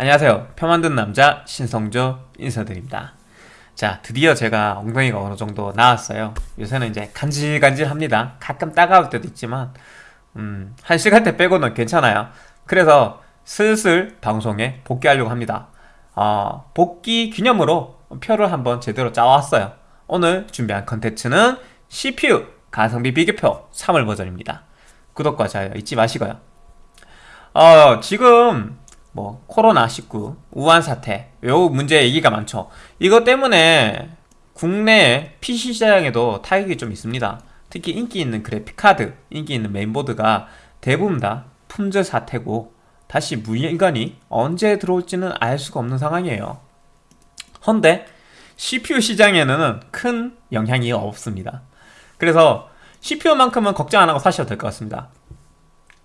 안녕하세요. 표 만든 남자 신성조 인사드립니다. 자 드디어 제가 엉덩이가 어느 정도 나왔어요. 요새는 이제 간질간질합니다. 가끔 따가울 때도 있지만 음, 한 시간대 빼고는 괜찮아요. 그래서 슬슬 방송에 복귀하려고 합니다. 어, 복귀 기념으로 표를 한번 제대로 짜왔어요. 오늘 준비한 컨텐츠는 CPU 가성비 비교표 3월 버전입니다. 구독과 좋아요 잊지 마시고요. 어, 지금 뭐 코로나19, 우한 사태 요 문제 얘기가 많죠. 이것 때문에 국내 PC 시장에도 타격이 좀 있습니다. 특히 인기 있는 그래픽카드, 인기 있는 메인보드가 대부분 다 품절 사태고 다시 물건이 언제 들어올지는 알 수가 없는 상황이에요. 헌데 CPU 시장에는 큰 영향이 없습니다. 그래서 CPU만큼은 걱정 안 하고 사셔도 될 것 같습니다.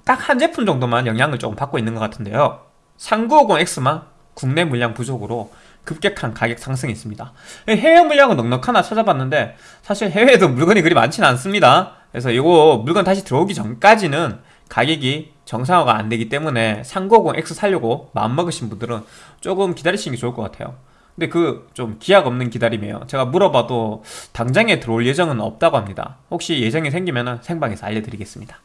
딱 한 제품 정도만 영향을 조금 받고 있는 것 같은데요 3950X만 국내 물량 부족으로 급격한 가격 상승이 있습니다. 해외 물량은 넉넉하나 찾아봤는데 사실 해외에도 물건이 그리 많지는 않습니다. 그래서 이거 물건 다시 들어오기 전까지는 가격이 정상화가 안 되기 때문에 3950X 살려고 마음먹으신 분들은 조금 기다리시는 게 좋을 것 같아요. 근데 그 좀 기약 없는 기다림이에요. 제가 물어봐도 당장에 들어올 예정은 없다고 합니다. 혹시 예정이 생기면 생방에서 알려드리겠습니다.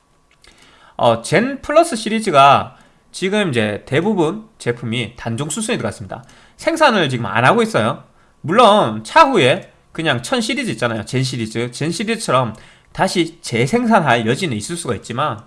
어, 젠 플러스 시리즈가 지금 이제 대부분 제품이 단종 수순에 들어갔습니다. 생산을 지금 안 하고 있어요. 물론 차후에 그냥 천 시리즈 있잖아요. 젠 시리즈. 젠 시리즈처럼 다시 재생산할 여지는 있을 수가 있지만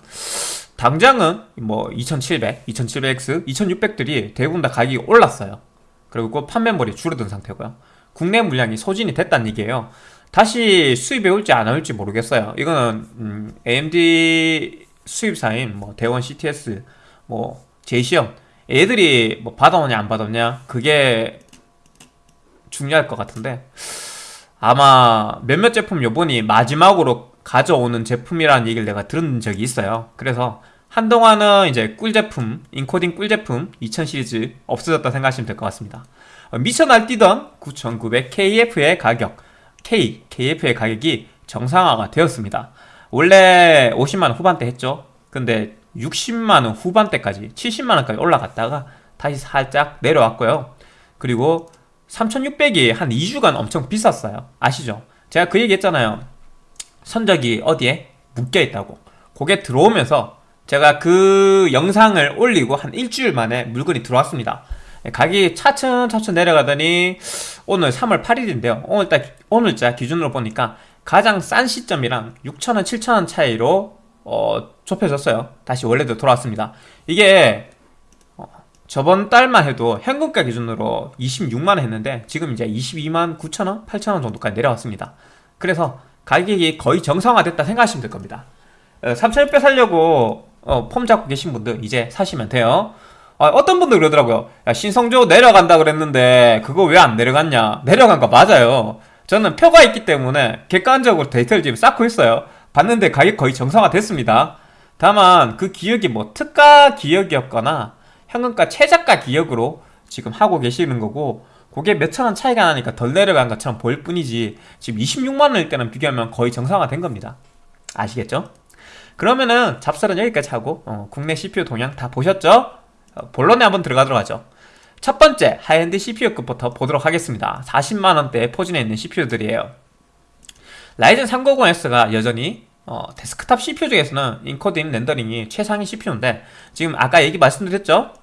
당장은 뭐 2700, 2700X, 2600들이 대부분 다 가격이 올랐어요. 그리고 판매물이 줄어든 상태고요. 국내 물량이 소진이 됐다는 얘기예요. 다시 수입에 올지 안 올지 모르겠어요. 이거는 음, AMD 수입사인 뭐 대원 CTS 뭐 제시형 애들이 뭐 받아오냐 안 받았냐 그게 중요할 것 같은데. 아마 몇몇 제품 요번이 마지막으로 가져오는 제품이라는 얘기를 내가 들은 적이 있어요. 그래서 한동안은 이제 꿀제품 인코딩 꿀제품 2000 시리즈 없어졌다 생각하시면 될 것 같습니다. 어, 미쳐 날뛰던 9900KF의 가격 K, KF의 가격이 정상화가 되었습니다. 원래 50만원 후반대 했죠. 근데 60만원 후반대까지 70만원까지 올라갔다가 다시 살짝 내려왔고요. 그리고 3600이 한 2주간 엄청 비쌌어요. 아시죠? 제가 그 얘기 했잖아요. 선적이 어디에 묶여있다고. 그게 들어오면서 제가 그 영상을 올리고 한 일주일 만에 물건이 들어왔습니다. 가격이 차츰차츰 내려가더니 오늘 3월 8일인데요. 오늘자, 오늘자 기준으로 보니까 가장 싼 시점이랑 6천원 7천원 차이로 어, 좁혀졌어요. 다시 원래대로 돌아왔습니다. 이게 어, 저번 달만 해도 현금가 기준으로 26만원 했는데 지금 이제 22만 9천원 8천원 정도까지 내려왔습니다. 그래서 가격이 거의 정상화됐다 생각하시면 될 겁니다. 3600 어, 살려고 어, 폼 잡고 계신 분들 이제 사시면 돼요. 어, 떤 분들 그러더라고요. 야 신성조 내려간다 그랬는데 그거 왜 안 내려갔냐? 내려간 거 맞아요. 저는 표가 있기 때문에 객관적으로 데이터를 지금 쌓고 있어요 봤는데 가격 거의 정상화 됐습니다. 다만 그 기억이 뭐 특가 기억이었거나 현금가 최저가 기억으로 지금 하고 계시는 거고 그게 몇천원 차이가 나니까 덜 내려간 것처럼 보일 뿐이지 지금 26만원일 때는 비교하면 거의 정상화 된 겁니다. 아시겠죠? 그러면은 잡설은 여기까지 하고 어, 국내 CPU 동향 다 보셨죠? 어, 본론에 한번 들어가도록 하죠. 첫 번째 high-end CPU급부터 보도록 하겠습니다. 40만원대 포진해 있는 CPU들이에요 라이젠 3950X가 여전히 어, 데스크탑 CPU 중에서는 encoding rendering이 최상위 CPU인데 지금 아까 얘기 말씀드렸죠?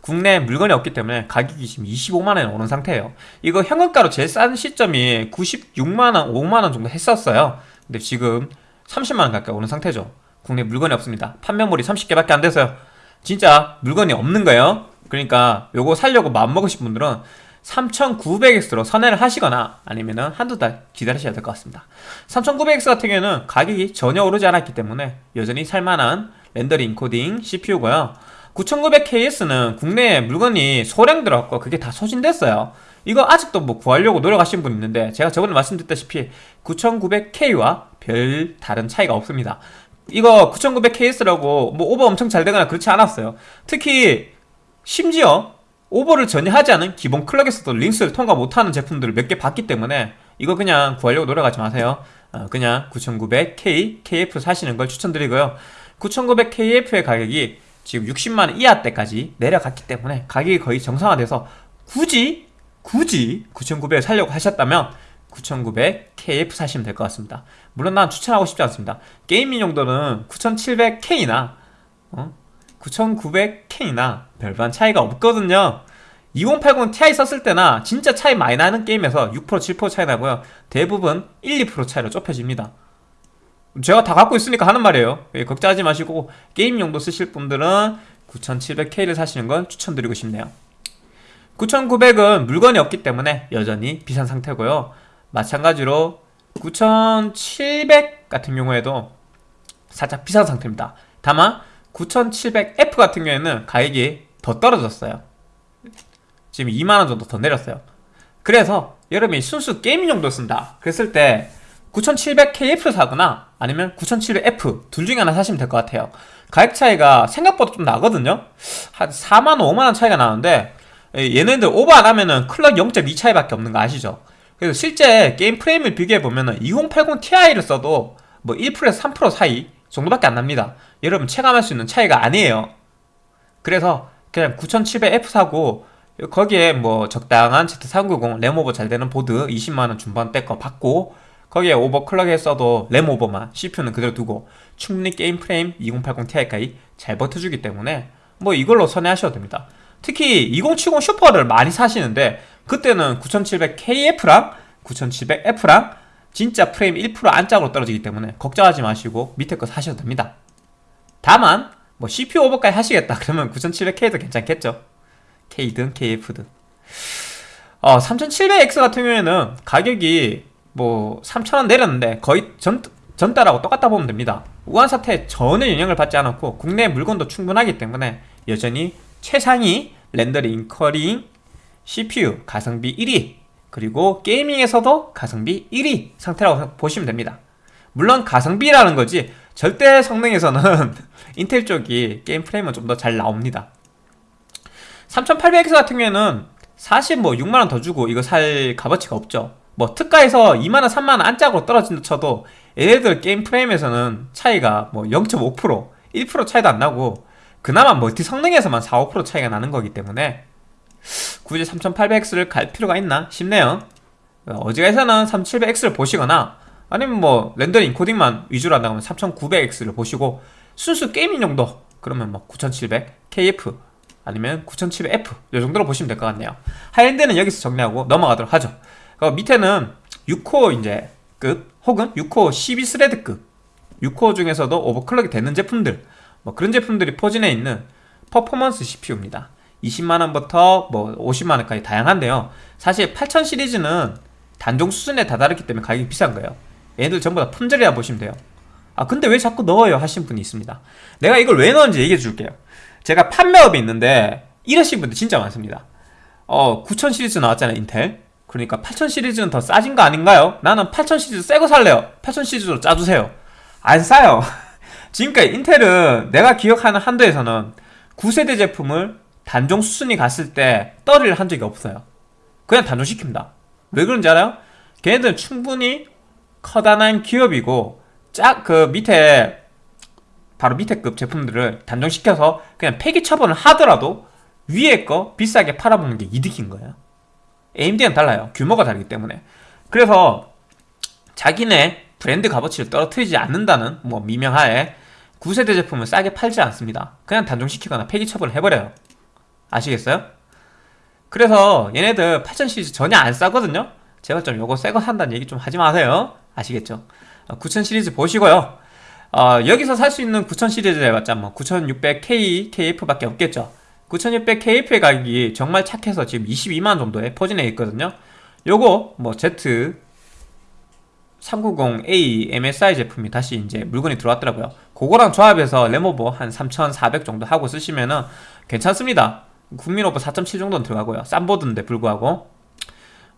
국내 물건이 없기 때문에 가격이 지금 25만원에 오는 상태예요. 이거 현금가로 제일 싼 시점이 96만원, 5만원 정도 했었어요. 근데 지금 30만원 가까이 오는 상태죠. 국내 물건이 없습니다. 판매물이 30개밖에 안 돼서요. 진짜 물건이 없는 거예요. 그러니까 요거 살려고 마음먹으신 분들은 3900X로 선회를 하시거나 아니면 한두 달 기다리셔야 될 것 같습니다. 3900X 같은 경우에는 가격이 전혀 오르지 않았기 때문에 여전히 살만한 렌더링 코딩 CPU고요. 9900KS는 국내에 물건이 소량 들어갔고 그게 다 소진됐어요. 이거 아직도 뭐 구하려고 노력하시는 분 있는데 제가 저번에 말씀드렸다시피 9900K와 별 다른 차이가 없습니다. 이거 9900KS라고 뭐 오버 엄청 잘 되거나 그렇지 않았어요. 특히 심지어 오버를 전혀 하지 않은 기본 clock에서도 링스를 통과 못하는 제품들을 몇 개 봤기 때문에 이거 그냥 구하려고 노력하지 마세요. 어, 그냥 9900K, KF 사시는 걸 추천드리고요. 9900KF의 가격이 지금 60만원 이하 때까지 내려갔기 때문에 가격이 거의 정상화돼서 굳이 굳이 9900을 살려고 하셨다면 9900 KF 사시면 될 것 같습니다. 물론 난 추천하고 싶지 않습니다. 게이밍 용도는 9700K나 어? 9900K나 별반 차이가 없거든요. 2080 Ti 썼을 때나 진짜 차이 많이 나는 게임에서 6% 7% 차이 나고요. 대부분 1, 2% 차이로 좁혀집니다. 제가 다 갖고 있으니까 하는 말이에요. 예, 걱정하지 마시고 게임 용도 쓰실 분들은 9700K를 사시는 건 추천드리고 싶네요. 9900은 물건이 없기 때문에 여전히 비싼 상태고요. 마찬가지로 9700 같은 경우에도 살짝 비싼 상태입니다. 다만 9700F 같은 경우에는 가격이 더 떨어졌어요. 지금 2만원 정도 더 내렸어요. 그래서 여러분이 순수 게이밍 용도 쓴다. 그랬을 때 9700KF 사거나 아니면 9700F 둘 중에 하나 사시면 될 것 같아요. 가격 차이가 생각보다 좀 나거든요. 한 4만원 5만원 차이가 나는데 얘네들 오버 안 하면은 clock 0.2 차이밖에 없는 거 아시죠? 그래서 실제 게임 프레임을 비교해보면은 2080 Ti를 써도 뭐 1%에서 3% 사이 정도밖에 안 납니다. 여러분 체감할 수 있는 차이가 아니에요. 그래서 그냥 9700F 사고 거기에 뭐 적당한 Z390 램오버 잘 되는 보드 20만원 중반대 거 받고 거기에 overclock 했어도 램 오버만 CPU는 그대로 두고 충분히 게임 프레임 2080 Ti까지 잘 버텨주기 때문에 뭐 이걸로 선회하셔도 됩니다. 특히 2070 슈퍼를 많이 사시는데 그때는 9700KF랑 9700F랑 진짜 프레임 1% 안짝으로 떨어지기 때문에 걱정하지 마시고 밑에 거 사셔도 됩니다. 다만 뭐 CPU 오버까지 하시겠다 그러면 9700K도 괜찮겠죠? K든 KF든. 어, 3700X 같은 경우에는 가격이 뭐 3,000원 내렸는데 거의 전, 전달하고 똑같다 보면 됩니다. 우한 사태에 전혀 영향을 받지 않았고 국내 물건도 충분하기 때문에 여전히 최상위 렌더링 인커링 CPU 가성비 1위 그리고 게이밍에서도 가성비 1위 상태라고 보시면 됩니다. 물론 가성비라는 거지 절대 성능에서는 인텔 쪽이 게임 프레임은 좀 더 잘 나옵니다. 3800X 같은 경우에는 사실 뭐 6만원 더 주고 이거 살 값어치가 없죠. 뭐 특가에서 2만원 3만원 안짝으로 떨어진다 쳐도 얘네들 게임 프레임에서는 차이가 뭐 0.5% 1% 차이도 안 나고 그나마 멀티 성능에서만 4, 5% 차이가 나는 거기 때문에 굳이 3800X를 갈 필요가 있나 싶네요. 어지간해서는 3700X를 보시거나 아니면 뭐 rendering encoding만 위주로 한다면 3900X를 보시고 순수 gaming 용도 그러면 뭐 9700KF 아니면 9700F 이 정도로 보시면 될 것 같네요. high-end는 여기서 정리하고 넘어가도록 하죠. 그 밑에는 6core 이제 급 혹은 6core 12thread급 6core 중에서도 overclock이 되는 제품들 뭐 그런 제품들이 포진해 있는 퍼포먼스 CPU입니다 20만원부터 뭐 50만원까지 다양한데요. 사실 8000 시리즈는 단종 수준에 다다르기 때문에 가격이 비싼 거예요. 얘들 전부 다 품절이라 보시면 돼요. 아 근데 왜 자꾸 넣어요? 하신 분이 있습니다. 내가 이걸 왜 넣었는지 얘기해 줄게요. 제가 판매업이 있는데 이러신 분들 진짜 많습니다. 어 9000 시리즈 나왔잖아요 인텔. 그러니까 8000 시리즈는 더 싸진 거 아닌가요? 나는 8000 시리즈 새 거 살래요. 8000 시리즈로 짜주세요. 안 싸요. 지금까지 인텔은 내가 기억하는 한도에서는 9세대 제품을 단종 수순이 갔을 때 떨이를 한 적이 없어요. 그냥 단종시킵니다. 왜 그런지 알아요? 걔네들은 충분히 커다란 기업이고 짝 그 밑에 바로 밑에 급 제품들을 단종시켜서 그냥 폐기 처분을 하더라도 위에 거 비싸게 팔아보는 게 이득인 거예요. AMD는 달라요. 규모가 다르기 때문에. 그래서 자기네 브랜드 값어치를 떨어뜨리지 않는다는 뭐 미명하에 9세대 제품을 싸게 팔지 않습니다. 그냥 단종시키거나 폐기 처분을 해버려요 아시겠어요? 그래서 얘네들 8000 시리즈 전혀 안 싸거든요? 제가 좀 요거 새거 산다는 얘기 좀 하지 마세요. 아시겠죠? 9000 어, 시리즈 보시고요. 어, 여기서 살 수 있는 9000 시리즈 해봤자 뭐 9600K, KF밖에 없겠죠? 9600KF의 가격이 정말 착해서 지금 22만 정도에 포진해 있거든요. 요거 뭐 Z 390A MSI 제품이 다시 이제 물건이 들어왔더라고요. 그거랑 조합해서 레모버 한 3400 정도 하고 쓰시면은 괜찮습니다 국민 오버 4.7 정도는 들어가고요. 싼 보드인데 불구하고.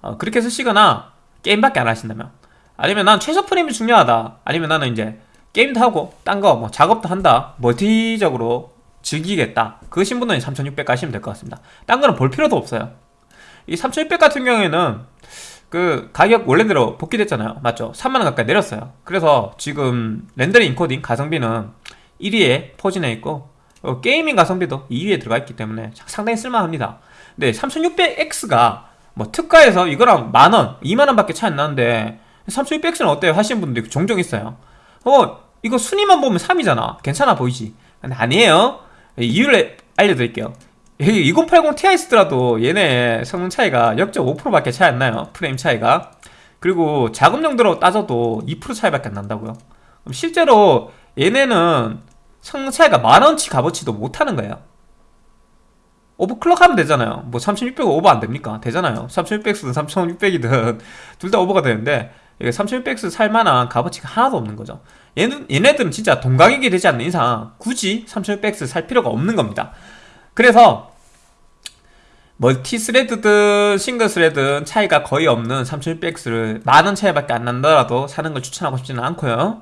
어, 그렇게 쓰시거나 게임밖에 안 하신다면. 아니면 난 최소 프레임이 중요하다. 아니면 나는 이제 게임도 하고 딴 거 뭐 작업도 한다. 멀티적으로 즐기겠다. 그러신 분은 3600 가시면 될 것 같습니다. 딴 거는 볼 필요도 없어요. 이 3600 같은 경우에는 그 가격 원래대로 복귀됐잖아요. 맞죠? 3만원 가까이 내렸어요. 그래서 지금 렌더링 인코딩 가성비는 1위에 포진해 있고 어, 게이밍 가성비도 2위에 들어가 있기 때문에 상당히 쓸만합니다. 근데 3600X가 뭐 특가에서 이거랑 만원, 2만원밖에 차이 안 나는데 3600X는 어때요? 하시는 분들이 종종 있어요. 어, 이거 순위만 보면 3이잖아. 괜찮아 보이지? 근데 아니에요. 이유를 알려드릴게요. 2080 Ti 쓰더라도 얘네 성능 차이가 0.5%밖에 차이 안 나요. 프레임 차이가. 그리고 작업 용도로 따져도 2% 차이밖에 안 난다고요. 실제로 얘네는 성능 차이가 만원치 값어치도 못하는 거예요. overclock 하면 되잖아요. 뭐 3600 오버 안 됩니까? 되잖아요. 3600든 3600이든 둘 다 오버가 되는데 이게 3600X 살만한 값어치가 하나도 없는 거죠. 얘는, 얘네들은 진짜 동가격이 되지 않는 이상 굳이 3600X 살 필요가 없는 겁니다. 그래서 multi thread든 single thread든 차이가 거의 없는 3600X를 만원 차이밖에 안 난다라도 사는 걸 추천하고 싶지는 않고요.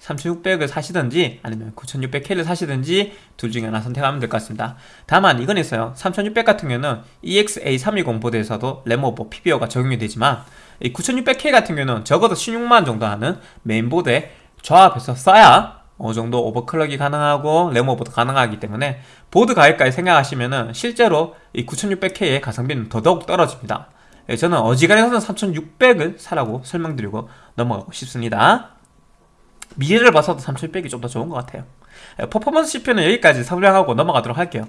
3600을 사시든지 아니면 9600K를 사시든지 둘 중에 하나 선택하면 될 것 같습니다. 다만 이건 있어요. 3600 같은 경우는 A320 보드에서도 램오버 PBO가 적용이 되지만 이 9600K 같은 경우는 적어도 16만원 정도 하는 메인보드에 조합해서 써야 어느 정도 overclock이 가능하고 램오버도 가능하기 때문에 보드 가격까지 생각하시면은 실제로 이 9600K의 가성비는 더더욱 떨어집니다. 예, 저는 어지간해서는 3600을 사라고 설명드리고 넘어가고 싶습니다. 미래를 봐서도 3600이 좀 더 좋은 것 같아요. 예, 퍼포먼스 CPU는 여기까지 설명하고 넘어가도록 할게요.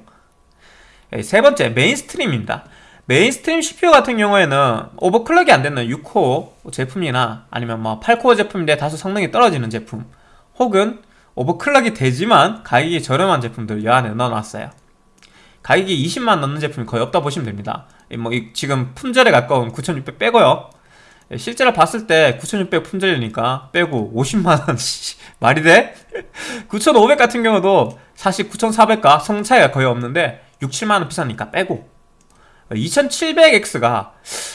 예, 세 번째 mainstream입니다. mainstream CPU 같은 경우에는 overclock이 안 되는 6코어 제품이나 아니면 뭐 8코어 제품인데 다소 성능이 떨어지는 제품 혹은 overclock이 되지만 가격이 저렴한 제품들 여 안에 넣어놨어요. 가격이 20만 넘는 제품이 거의 없다 보시면 됩니다. 뭐 지금 품절에 가까운 9600 빼고요. 예, 실제로 봤을 때 9600 품절이니까 빼고 50만원 말이 돼? 9500 같은 경우도 사실 9400과 성능 차이가 거의 없는데 6, 7만원 비싸니까 빼고. 2700X가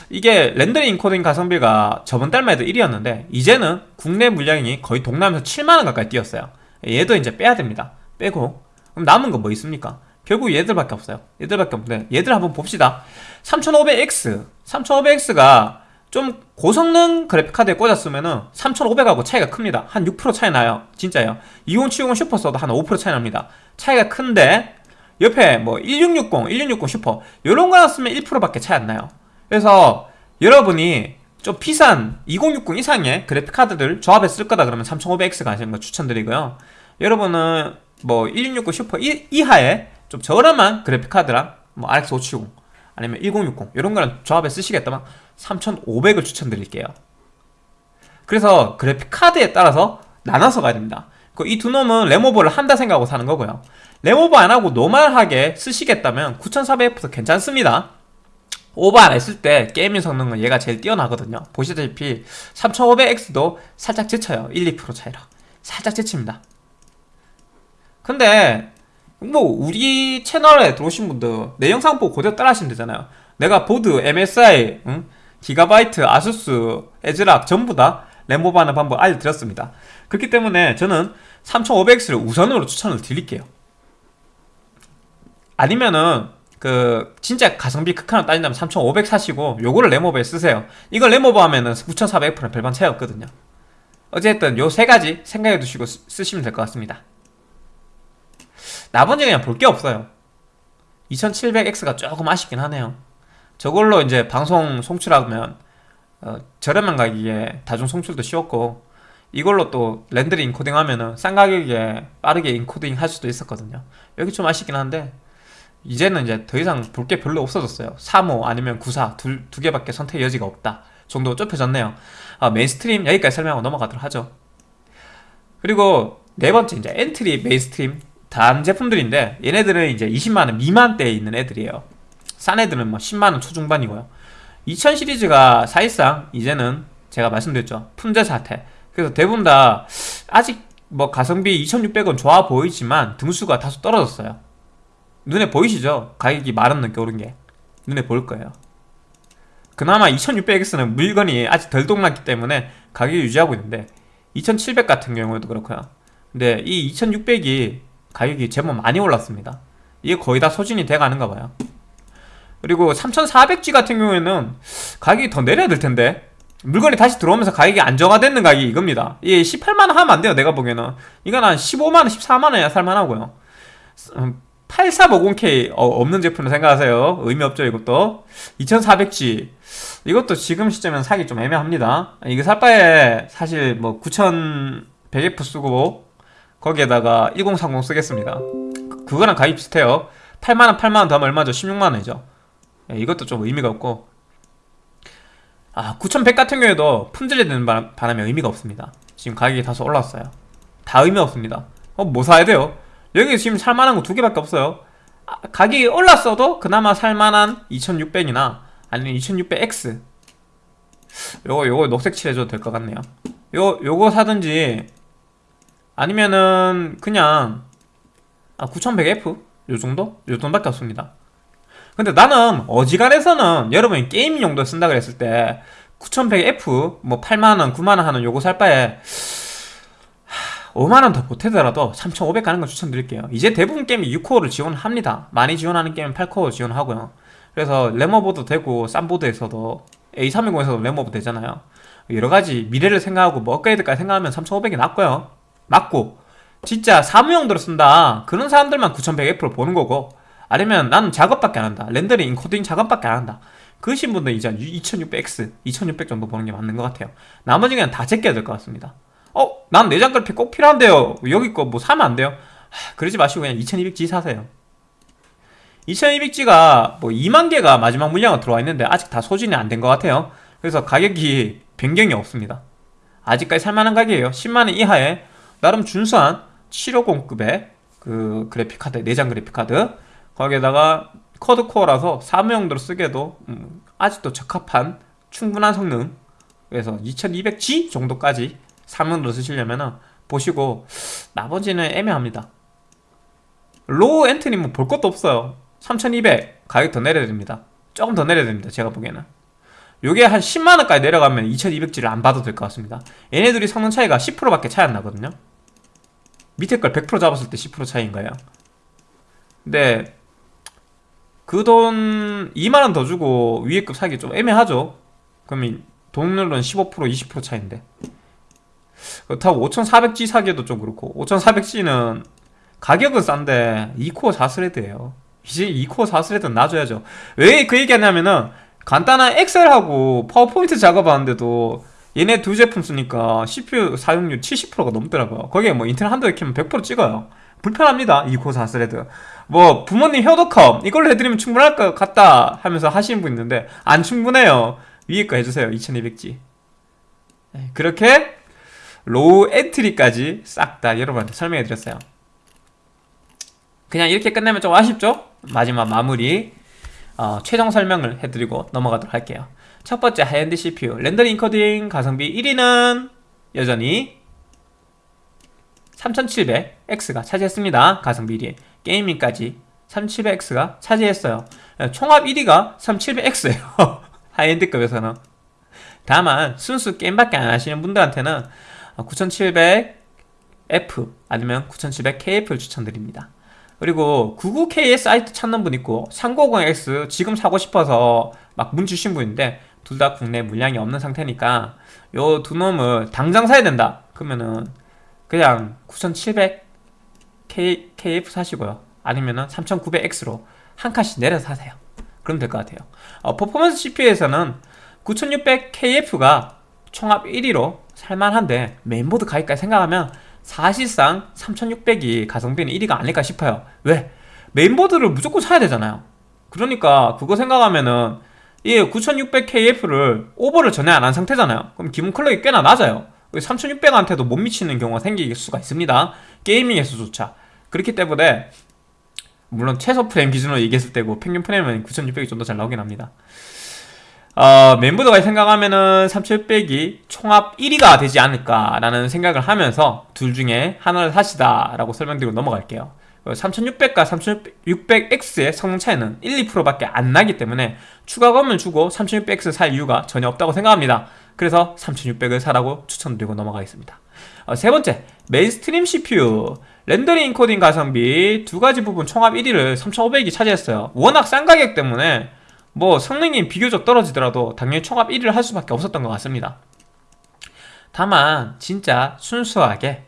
이게 렌더링 인코딩 가성비가 저번 달만 해도 1위였는데 이제는 국내 물량이 거의 동남에서 7만원 가까이 뛰었어요. 얘도 이제 빼야 됩니다. 빼고. 그럼 남은 거 뭐 있습니까? 결국 얘들밖에 없어요. 얘들밖에 없는데 얘들 한번 봅시다. 3500X 3500X가 좀 고성능 그래픽카드에 꽂았으면은 3500하고 차이가 큽니다. 한 6% 차이 나요. 진짜요. 2070 슈퍼 써도 한 5% 차이 납니다. 차이가 큰데 옆에 뭐 1660, 1660 슈퍼 이런 거 놨으면 1%밖에 차이 안 나요. 그래서 여러분이 좀 비싼 2060 이상의 그래픽카드들 조합해 쓸 거다 그러면 3500X 가시는 거 추천드리고요. 여러분은 뭐 1660 슈퍼 이하의 좀 저렴한 그래픽카드랑 뭐 RX 570 아니면 1060 이런 거랑 조합해 쓰시겠다면 3500을 추천드릴게요. 그래서 그래픽카드에 따라서 나눠서 가야 됩니다. 그이두 놈은 램오버를 한다 생각하고 사는 거고요. 램오버 안하고 normal하게 쓰시겠다면 9400F도 괜찮습니다. 오버 안 했을 때 gaming 성능은 얘가 제일 뛰어나거든요. 보시다시피 3500X도 살짝 지쳐요. 1, 2% 차이라 살짝 지칩니다. 근데 뭐 우리 채널에 들어오신 분들 내 영상 보고 그대로 따라 하시면 되잖아요. 내가 보드, MSI, 응? 기가바이트, 아수스, 에즈락 전부 다 램보버 하는 방법 알려드렸습니다. 그렇기 때문에 저는 3500X를 우선으로 추천을 드릴게요. 아니면은 그 진짜 가성비 극한을 따진다면 3500 사시고 요거를 램오버에 쓰세요. 이걸 램오버 하면은 9400F랑 별반 차이 없거든요. 어쨌든 요 세 가지 생각해 두시고 쓰시면 될 것 같습니다. 나머지 그냥 볼 게 없어요. 2700X가 조금 아쉽긴 하네요 저걸로 이제 방송 송출하면 어, 저렴한 가격에 다중 송출도 쉬웠고 이걸로 또 렌더링 인코딩 하면은 싼 가격에 빠르게 인코딩 할 수도 있었거든요. 여기 좀 아쉽긴 한데 이제는 이제 더 이상 볼 게 별로 없어졌어요. 3호 아니면 94 두, 두 개밖에 선택 여지가 없다 정도 좁혀졌네요. 아, mainstream 여기까지 설명하고 넘어가도록 하죠. 그리고 네 번째 이제 entry mainstream 단 제품들인데 얘네들은 이제 20만원 미만대에 있는 애들이에요 싼 애들은 뭐 10만원 초중반이고요. 2000 시리즈가 사실상 이제는 제가 말씀드렸죠. 품절 사태. 그래서 대부분 다 아직 뭐 가성비 2600은 좋아 보이지만 등수가 다소 떨어졌어요. 눈에 보이시죠? 가격이 만원 넘게 오른 게. 눈에 보일 거예요. 그나마 2600X는 물건이 아직 덜 동났기 때문에 가격이 유지하고 있는데 2700 같은 경우에도 그렇고요. 근데 이 2600이 가격이 제법 많이 올랐습니다. 이게 거의 다 소진이 돼가는가 봐요 그리고 3400G 같은 경우에는 가격이 더 내려야 될 텐데 물건이 다시 들어오면서 가격이 안정화됐는 가격이 이겁니다 이게 18만원 하면 안 돼요 내가 보기에는 이건 한 15만원 14만원이야 살만하고요 8350K 어, 없는 제품을 생각하세요. 의미 없죠, 이것도. 2400G. 이것도 지금 시점에는 사기 좀 애매합니다. 이거 살 바에 사실 뭐 9100F 쓰고 거기에다가 1030 쓰겠습니다. 그- 그거랑 가격 비슷해요. 8만원, 8만원 더 하면 얼마죠? 16만원이죠. 예, 이것도 좀 의미가 없고. 아, 9100 같은 경우에도 품질이 되는 바람- 바람에 의미가 없습니다. 지금 가격이 다소 올랐어요. 다 의미 없습니다. 어, 뭐 사야 돼요? 여기 지금 살만한 거 두 개밖에 없어요. 아, 가격이 올랐어도 그나마 살만한 2600이나 아니면 2600X. 요거, 요거 녹색 칠해줘도 될 것 같네요. 요, 요거 사든지 아니면은 그냥 아, 9100F? 요 정도? 요 정도밖에 없습니다. 근데 나는 어지간해서는 여러분이 게이밍 용도에 쓴다 그랬을 때 9100F 뭐 8만원, 9만원 하는 요거 살 바에 5만원 더 보태더라도 3500 가는 걸 추천드릴게요. 이제 대부분 게임이 6코어를 지원합니다. 많이 지원하는 게임은 8코어 지원하고요. 그래서 램어보도 되고 쌈보드에서도 A320에서도 램어보 되잖아요. 여러 가지 미래를 생각하고 뭐 업그레이드까지 생각하면 3500이 낫고요. 맞고 진짜 사무용도로 쓴다. 그런 사람들만 9100F를 보는 거고 아니면 나는 작업밖에 안 한다. 렌더링, 인코딩 작업밖에 안 한다. 그러신 분들 이제 2600X, 2600 정도 보는 게 맞는 것 같아요. 나머지 그냥 다 제껴야 될 것 같습니다. 어, 난 내장 그래픽 꼭 필요한데요. 여기 거 뭐 사면 안 돼요? 하, 그러지 마시고 그냥 2200G 사세요. 2200G가 뭐 2만 개가 마지막 물량으로 들어와 있는데 아직 다 소진이 안 된 것 같아요. 그래서 가격이 변경이 없습니다. 아직까지 살만한 가격이에요. 10만원 이하에 나름 준수한 750급의 그 그래픽 카드, 내장 그래픽 카드. 거기에다가 quad core라서 사무용도로 쓰기에도 음, 아직도 적합한 충분한 성능. 그래서 2200G 정도까지 사무용도로 쓰시려면은 보시고 나머지는 애매합니다. low entry 뭐 볼 것도 없어요. 3200 가격 더 내려야 됩니다. 조금 더 내려야 됩니다. 제가 보기에는. 요게 한 10만원까지 내려가면 2200G를 안 봐도 될 것 같습니다. 얘네들이 성능 차이가 10%밖에 차이 안 나거든요. 밑에 걸 100% 잡았을 때 10% 차이인 거예요. 근데 그 돈 2만원 더 주고 위에 급 사기 좀 애매하죠. 그러면 동률은 15% 20% 차이인데. 그렇다고 5400G 사기에도 좀 그렇고 5400G는 가격은 싼데 2코어 4thread예요. 이제 2코어 4thread는 놔줘야죠. 왜 그 얘기하냐면은 간단한 엑셀하고 파워포인트 작업하는데도 얘네 두 제품 쓰니까 CPU 사용률 70%가 넘더라고요. 거기에 뭐 인터넷 한두 개 키면 100% 찍어요. 불편합니다. 2코어 4thread. 뭐 부모님 효도컴 이걸로 해드리면 충분할 것 같다 하면서 하시는 분 있는데 안 충분해요. 위에 거 해주세요. 2200G. 그렇게 low entry까지 싹 다 여러분한테 설명해 드렸어요. 그냥 이렇게 끝내면 좀 아쉽죠? 마지막 마무리 어, 최종 설명을 해드리고 넘어가도록 할게요. 첫 번째 high-end CPU rendering encoding 가성비 1위는 여전히 3700X가 차지했습니다. 가성비 1위 gaming까지 3700X가 차지했어요. 총합 1위가 3700X예요. high-end급에서는 다만 순수 게임밖에 안 하시는 분들한테는 9700F 아니면 9700KF를 추천드립니다. 그리고 99K의 사이트 찾는 분 있고 390X 지금 사고 싶어서 막 문의 주신 분인데 둘 다 국내 물량이 없는 상태니까 요 두 놈을 당장 사야 된다. 그러면은 그냥 9700 K, KF 사시고요. 아니면은 3900X로 한 칸씩 내려서 사세요. 그럼 될 것 같아요. 어, 퍼포먼스 CPU에서는 9600KF가 총합 1위로 살만한데 메인보드 가격까지 생각하면 사실상 3600이 가성비는 1위가 아닐까 싶어요 왜? 메인보드를 무조건 사야 되잖아요 그러니까 그거 생각하면은 이 9600KF를 오버를 전에 안한 상태잖아요 그럼 기본 클럭이 꽤나 낮아요 3600한테도 못 미치는 경우가 생길 수가 있습니다. 게이밍에서조차. 그렇기 때문에 물론 최소 프레임 기준으로 얘기했을 때고 평균 프레임은 9600이 좀 더 잘 나오긴 합니다. 어, 멤버들가 생각하면은 3600이 총합 1위가 되지 않을까라는 생각을 하면서 둘 중에 하나를 사시다 라고 설명드리고 넘어갈게요. 3600과 3600X의 성능 차이는 1, 2%밖에 안 나기 때문에 추가금을 주고 3600X 살 이유가 전혀 없다고 생각합니다 그래서 3600을 사라고 추천드리고 넘어가겠습니다. 어, 세 번째 mainstream CPU rendering encoding 가성비 두 가지 부분 총합 1위를 3500이 차지했어요. 워낙 싼 가격 때문에 뭐 성능이 비교적 떨어지더라도 당연히 총합 1위를 할 수밖에 없었던 것 같습니다. 다만 진짜 순수하게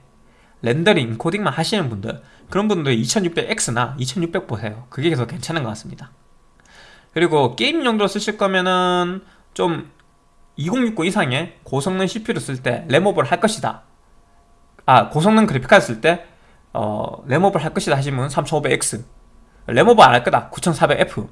rendering, encoding만 하시는 분들 그런 분들 2600X나 2600 보세요. 그게 계속 괜찮은 것 같습니다. 그리고 게임 용도로 쓰실 거면은 좀 2060 이상의 고성능 CPU를 쓸 때 램오버를 할 것이다. 아 고성능 그래픽카드 쓸 때 어, 램오버를 할 것이다 하시면 3500X 램오버 안할 거다. 9400F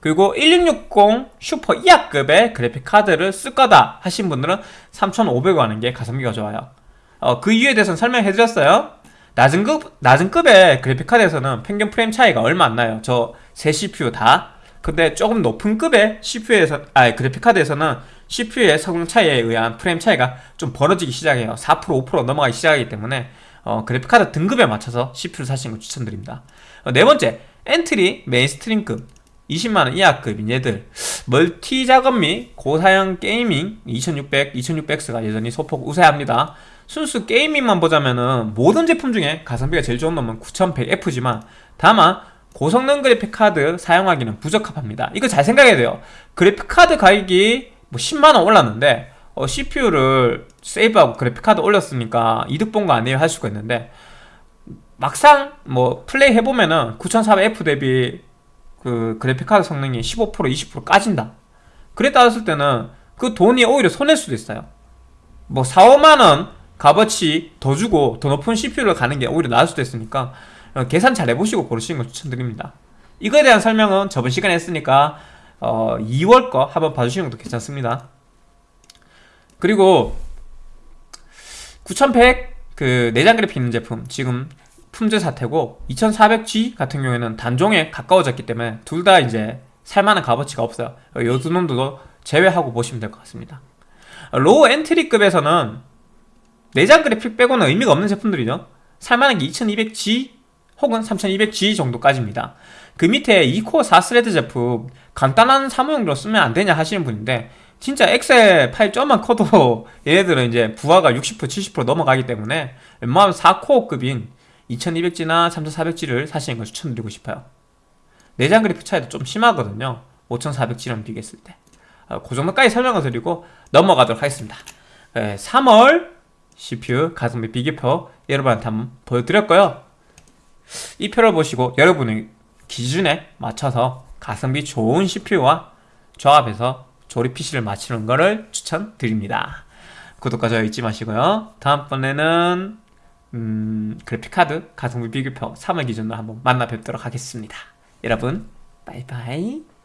그리고 1660 슈퍼 이하급의 그래픽카드를 쓸 거다 하신 분들은 3500 하는 게 가성비가 좋아요. 어, 그 이유에 대해서는 설명해 드렸어요. 낮은 급, 낮은 급의 그래픽카드에서는 평균 프레임 차이가 얼마 안 나요. 저 세 CPU 다. 근데 조금 높은 급의 CPU에서, 아 그래픽카드에서는 CPU의 성능 차이에 의한 프레임 차이가 좀 벌어지기 시작해요. 4% 5% 넘어가기 시작하기 때문에 어, 그래픽카드 등급에 맞춰서 CPU를 사시는 걸 추천드립니다. 어, 네 번째 entry mainstream급 20만원 이하급인 얘들. 멀티 작업 및 고사양 gaming 2600, 2600X가 여전히 소폭 우세합니다. 순수 gaming만 보자면은 모든 제품 중에 가성비가 제일 좋은 놈은 9100F지만 다만 고성능 그래픽카드 사용하기는 부적합합니다. 이거 잘 생각해야 돼요. 그래픽카드 가격이 뭐 10만원 올랐는데 어, CPU를 세이브하고 그래픽카드 올렸으니까 이득 본 거 아니에요? 할 수가 있는데 막상 뭐 플레이 해보면은 9400F 대비 그 그래픽카드 성능이 15% 20% 까진다. 그래 따졌을 때는 그 돈이 오히려 손해일 수도 있어요. 뭐 4, 5만원 값어치 더 주고 더 높은 CPU를 가는 게 오히려 나을 수도 있으니까 어, 계산 잘 해보시고 고르시는 걸 추천드립니다. 이거에 대한 설명은 저번 시간에 했으니까 어, 2월 거 한번 봐주시는 것도 괜찮습니다. 그리고 9100 그 내장 그래픽 있는 제품 지금 품질 사태고 2400G 같은 경우에는 단종에 가까워졌기 때문에 둘 다 이제 살만한 값어치가 없어요. 요두 놈도 제외하고 보시면 될 것 같습니다. low entry급에서는 내장 그래픽 빼고는 의미가 없는 제품들이죠. 살만한 게 2200G 혹은 3200G 정도까지입니다 그 밑에 2코어 4thread 제품 간단한 사무용도로 쓰면 안 되냐 하시는 분인데 진짜 엑셀 파일 좀만 커도 얘네들은 이제 부하가 60% 70% 넘어가기 때문에 웬만하면 4코어급인 2200G나 3400G를 사시는 걸 추천드리고 싶어요. 내장 그래픽 차이도 좀 심하거든요. 5400G랑 비교했을 때. 어, 그 정도까지 설명을 드리고 넘어가도록 하겠습니다. 3월 CPU 가성비 비교표 여러분한테 한번 보여드렸고요. 이 표를 보시고 여러분의 기준에 맞춰서 가성비 좋은 CPU와 조합해서 조립 PC를 맞추는 것을 추천드립니다 구독과 좋아요 잊지 마시고요 다음번에는 음, 그래픽카드 가성비 비교표 3월 기준으로 한번 만나 뵙도록 하겠습니다. 여러분, 바이바이.